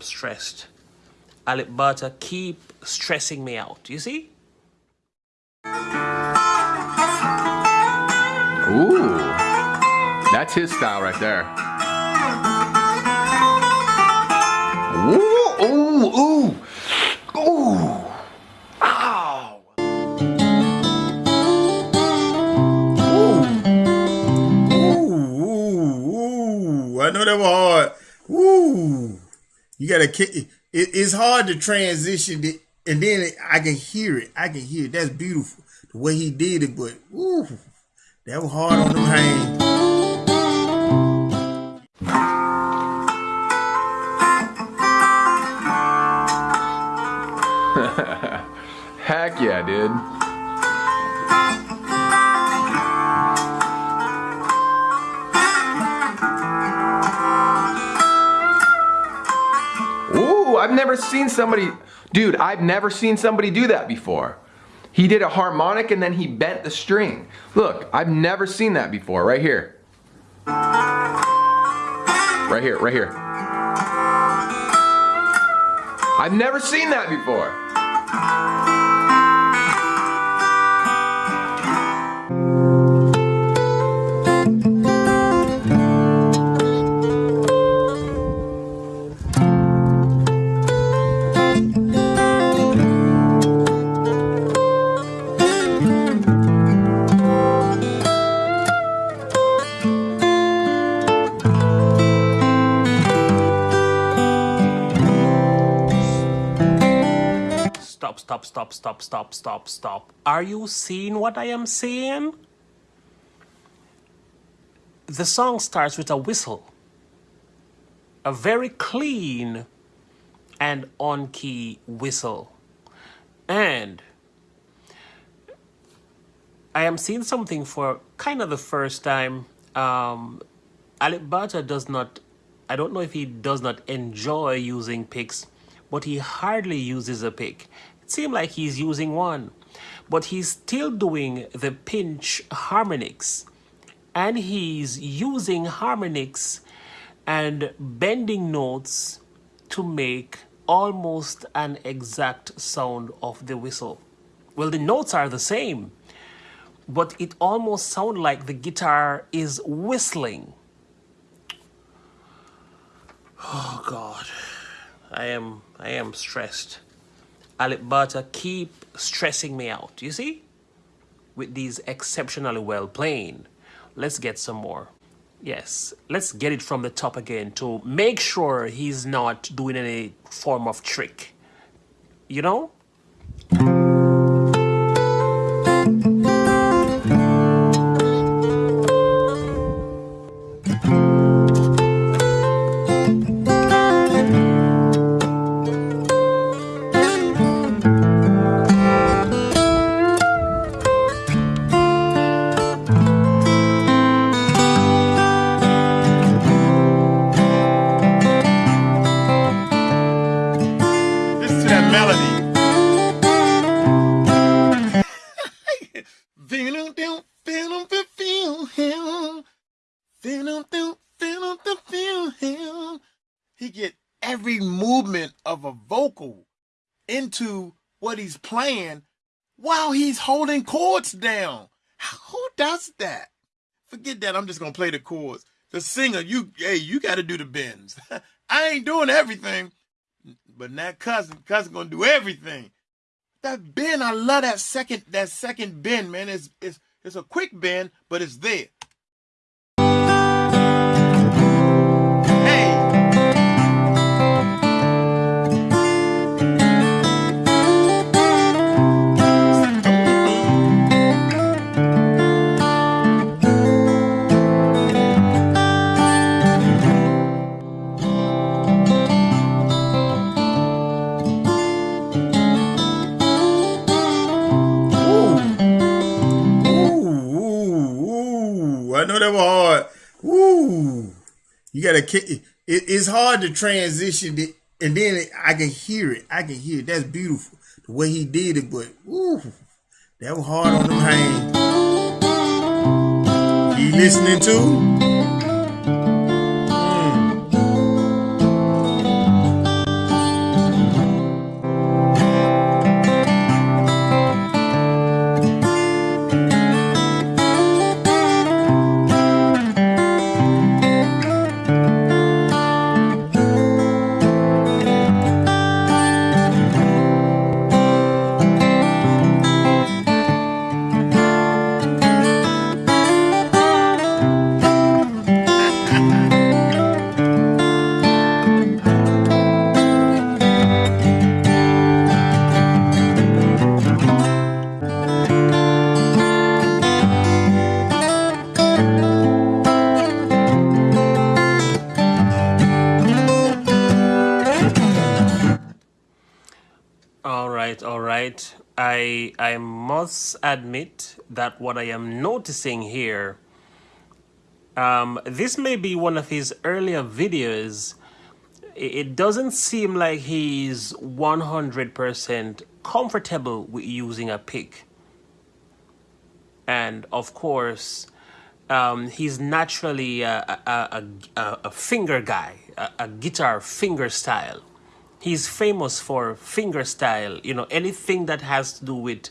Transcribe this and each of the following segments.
Am stressed. Butter keep stressing me out. You see? Ooh, that's his style right there. Ooh, ooh, ooh, ooh. Ow. Ooh, ooh, ooh. I know that was hard. Ooh. You gotta, it, it's hard to transition it, and then it, I can hear it. I can hear it. That's beautiful. The way he did it, but ooh, that was hard on them hands. Heck yeah, dude. I've never seen somebody, dude, I've never seen somebody do that before. He did a harmonic and then he bent the string. Look, I've never seen that before, right here. Right here, right here. I've never seen that before. Stop, stop, stop, stop, stop, stop. Are you seeing what I am saying? The song starts with a whistle. A very clean and on key whistle. And I am seeing something for kind of the first time. Um, Alip does not, I don't know if he does not enjoy using picks, but he hardly uses a pick. It seems like he's using one, but he's still doing the pinch harmonics and he's using harmonics and bending notes to make almost an exact sound of the whistle. Well, the notes are the same, but it almost sounds like the guitar is whistling. Oh God, I am I am stressed. Alip Ba Ta keep stressing me out. You see, with these exceptionally well playing. Let's get some more. Yes, let's get it from the top again to make sure he's not doing any form of trick. You know? Into what he's playing while he's holding chords down. Who does that? Forget that. I'm just gonna play the chords. The singer, you, hey, you got to do the bends. I ain't doing everything, but that cousin, cousin gonna do everything. That bend, I love that second, that second bend, man. It's it's it's a quick bend, but it's there. You gotta. It, it's hard to transition it, and then it, I can hear it. I can hear it. That's beautiful. The way he did it, but ooh, that was hard on them hands. You listening to? I I must admit that what I am noticing here, um, this may be one of his earlier videos. It doesn't seem like he's 100% comfortable with using a pick. And of course, um, he's naturally a, a, a, a finger guy, a, a guitar finger style he's famous for finger style you know anything that has to do with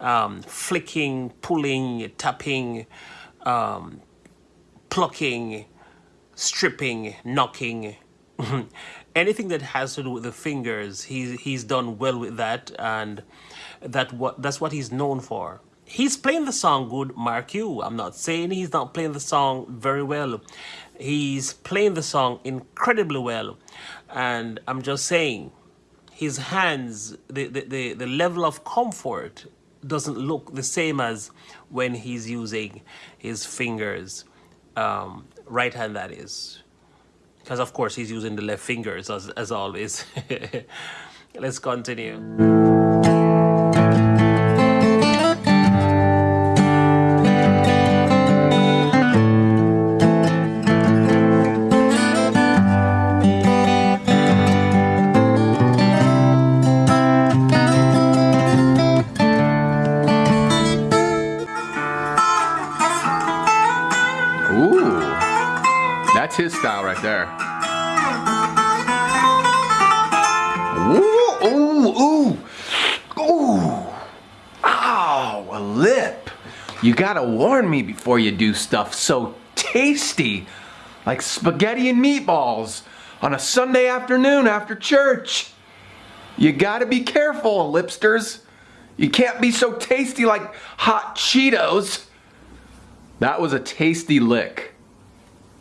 um, flicking pulling tapping um, plucking stripping knocking. Anything that has to do with the fingers he's he's done well with that and that what that's what he's known for. He's playing the song good mark you i'm not saying he's not playing the song very well. He's playing the song incredibly well and I'm just saying, his hands, the, the, the, the level of comfort doesn't look the same as when he's using his fingers, um, right hand that is. Because of course he's using the left fingers as, as always. Let's continue. Style right there. Ooh, ooh, ooh, ooh. Ow, a lip. You gotta warn me before you do stuff so tasty, like spaghetti and meatballs on a Sunday afternoon after church. You gotta be careful, lipsters. You can't be so tasty like hot Cheetos. That was a tasty lick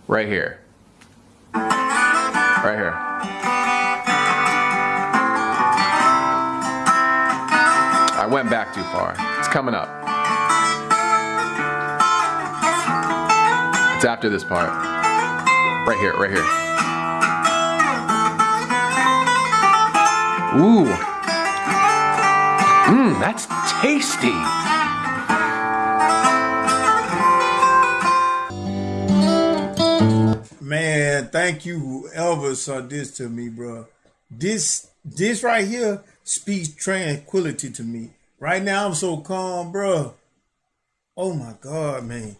right here. Right here. I went back too far. It's coming up. It's after this part. Right here, right here. Ooh. Mmm, that's tasty. Thank you whoever saw this to me, bro. This this right here speaks tranquility to me. Right now I'm so calm, bro. Oh my god, man.